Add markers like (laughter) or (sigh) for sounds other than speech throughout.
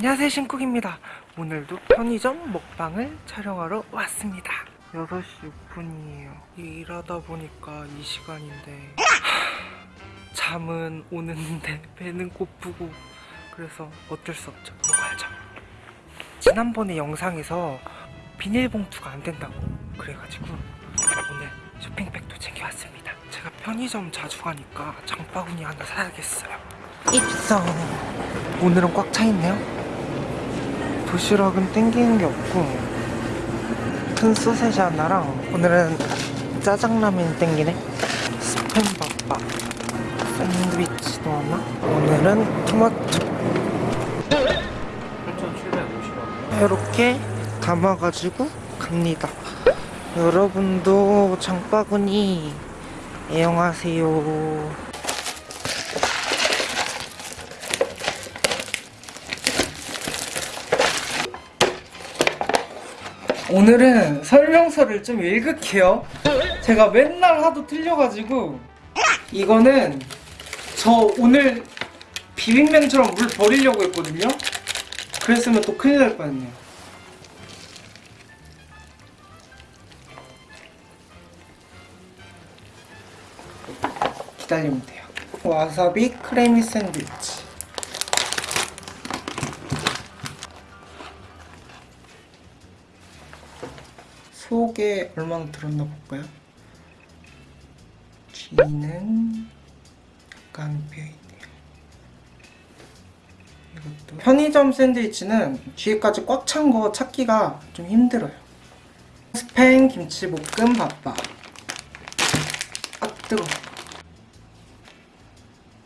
안녕하세요 신쿡입니다. 오늘도 편의점 먹방을 촬영하러 왔습니다. 6시 6분이에요. 일하다 보니까 이 시간인데 하, (sighs) 잠은 오는데 (laughs) 배는 고프고 그래서 어쩔 수 없죠. 먹어야죠. 지난번에 영상에서 비닐봉투가 안 된다고 그래가지고 오늘 쇼핑백도 챙겨왔습니다. 제가 편의점 자주 가니까 장바구니 하나 사야겠어요. 입성. 오늘은 꽉 차있네요 도시락은 땡기는 게 없고 큰 소세지 하나랑 오늘은 짜장라면 땡기네. 스팸밥밥 샌드위치도 하나 오늘은 토마토. 8,750원. 이렇게 담아가지고 갑니다. 여러분도 장바구니 애용하세요 오늘은 설명서를 좀 읽을게요. 제가 맨날 하도 틀려가지고 이거는 저 오늘 비빔면처럼 물 버리려고 했거든요. 그랬으면 또 큰일 날 뻔했네요. 기다리면 돼요. 와사비 크래미 샌드위치. 속에 얼마나 들었나 볼까요? 뒤는 약간 비어있네요. 이것도 편의점 샌드위치는 뒤에까지 꽉 찬 거 찾기가 좀 힘들어요. 스팸 김치 볶음 밥밥. 아 뜨거.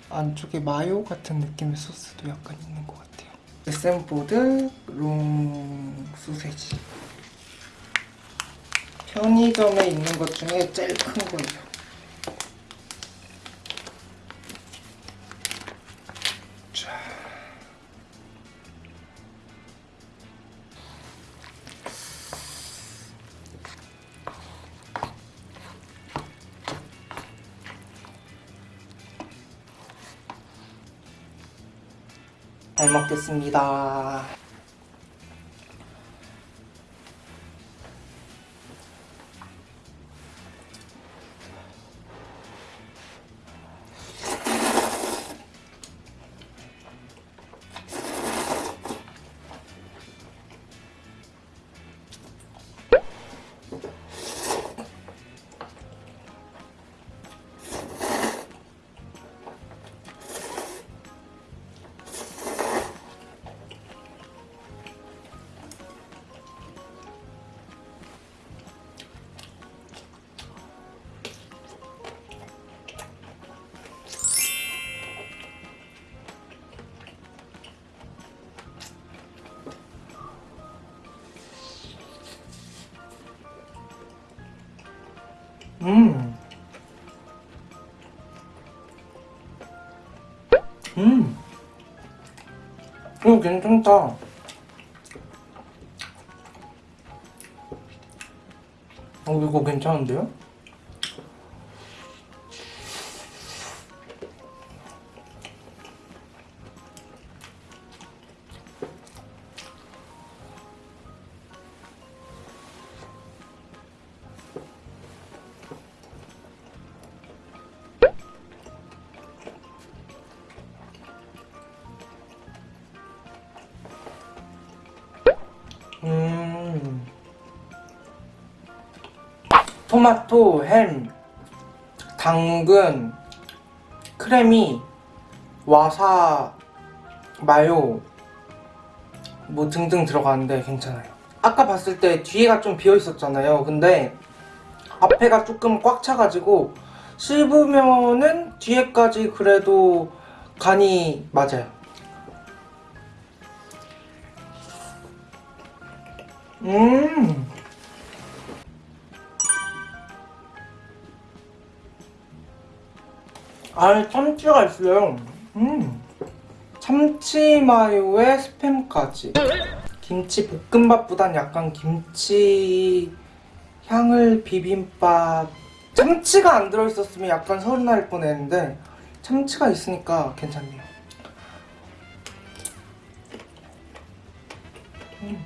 안쪽에 마요 같은 느낌의 소스도 약간 있는 것 같아요. 에센뽀득 롱 소세지. 편의점에 있는 것 중에 제일 큰 거예요. 자. 잘 먹겠습니다. 음. 음. 이거 괜찮다. 어, 이거 괜찮은데요? 음. 토마토, 햄, 당근, 크래미, 와사, 마요 뭐 등등 들어가는데 괜찮아요. 아까 봤을 때 뒤에가 좀 비어 있었잖아요. 근데 앞에가 조금 꽉 차가지고 씹으면은 뒤에까지 그래도 간이 맞아요. 음. 아, 참치가 있어요. 음. 참치 마요에 스팸까지. 김치 볶음밥보단 약간 김치 향을 비빔밥. 참치가 안 들어있었으면 약간 서운할 뻔했는데 참치가 있으니까 괜찮네요. 음.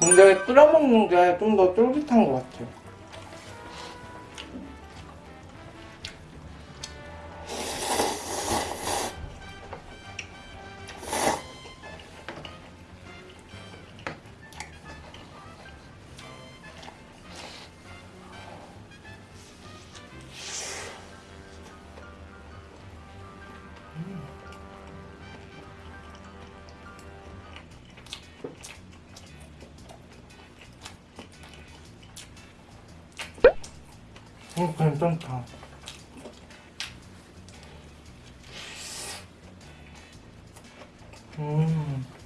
근데 끓여 먹는 게 좀 더 쫄깃한 것 같아요. 음, 괜찮다. 음.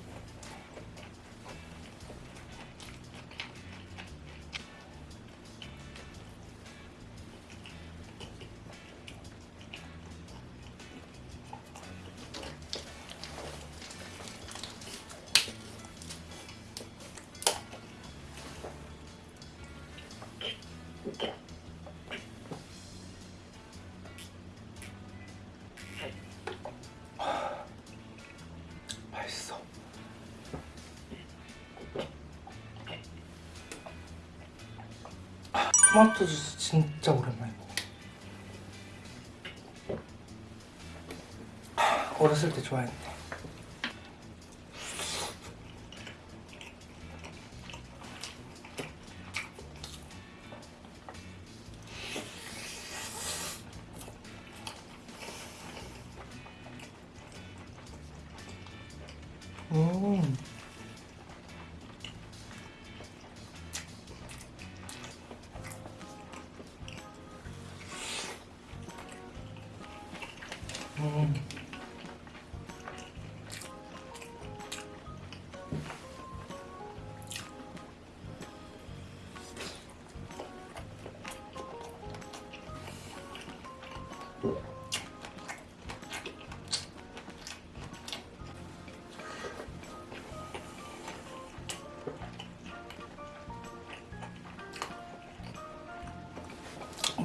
토마토 주스 진짜. 아, 어렸을 때 좋아했는데.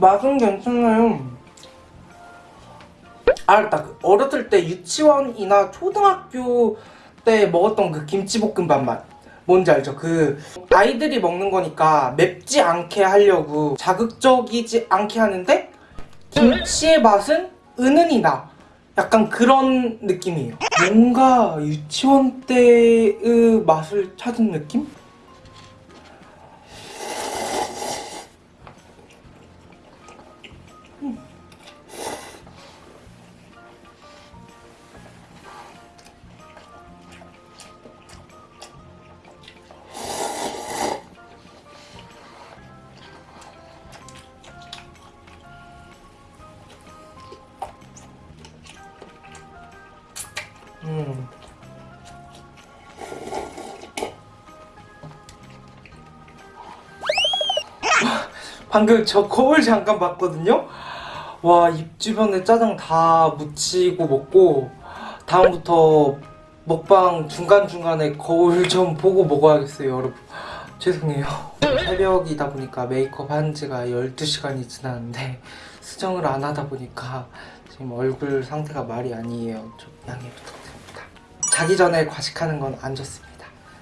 맛은 괜찮아요. 알았다. 그 어렸을 때 유치원이나 초등학교 때 먹었던 그 김치볶음밥 맛. 뭔지 알죠? 그 아이들이 먹는 거니까 맵지 않게 하려고 자극적이지 않게 하는데 김치의 맛은 은은히 나. 약간 그런 느낌이에요. 뭔가 유치원 때의 맛을 찾은 느낌? 방금 저 거울 잠깐 봤거든요? 와, 입 주변에 짜장 다 묻히고 먹고 다음부터 먹방 중간중간에 거울 좀 보고 먹어야겠어요, 여러분. 죄송해요. (laughs) 새벽이다 보니까 메이크업 한 지가 12시간이 지났는데 수정을 안 하다 보니까 지금 얼굴 상태가 말이 아니에요. 좀 양해 부탁드립니다. 자기 전에 과식하는 건 안 좋습니다.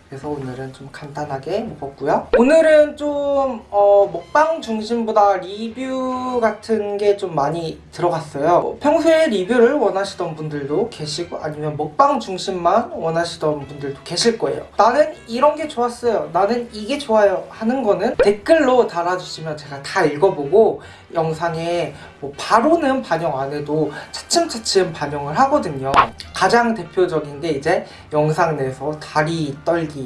그래서 오늘은 좀 간단하게 먹었고요. 오늘은 좀 어, 먹방 중심보다 리뷰 같은 게 좀 많이 들어갔어요. 어, 평소에 리뷰를 원하시던 분들도 계시고 아니면 먹방 중심만 원하시던 분들도 계실 거예요. 나는 이런 게 좋았어요. 나는 이게 좋아요 하는 거는 댓글로 달아주시면 제가 다 읽어보고 영상에 뭐 바로는 반영 안 해도 차츰차츰 반영을 하거든요. 가장 대표적인 게 이제 영상 내에서 다리 떨기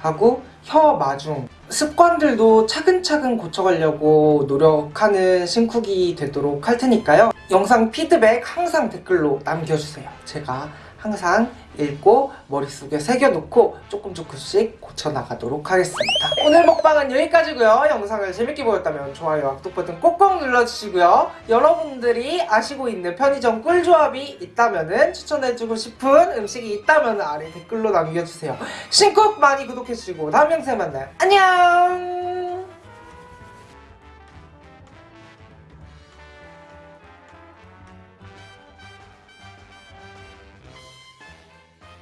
하고 혀 마중 습관들도 차근차근 고쳐가려고 노력하는 신쿡이 되도록 할 테니까요. 영상 피드백 항상 댓글로 남겨주세요. 제가 항상 읽고 머릿속에 새겨놓고 조금 조금씩 고쳐나가도록 하겠습니다. 오늘 먹방은 여기까지고요. 영상을 재밌게 보셨다면 좋아요와 구독 버튼 꼭꼭 눌러주시고요. 여러분들이 아시고 있는 편의점 꿀조합이 있다면 추천해주고 싶은 음식이 있다면 아래 댓글로 남겨주세요. 신쿡 많이 구독해주시고 다음 영상에 만나요. 안녕!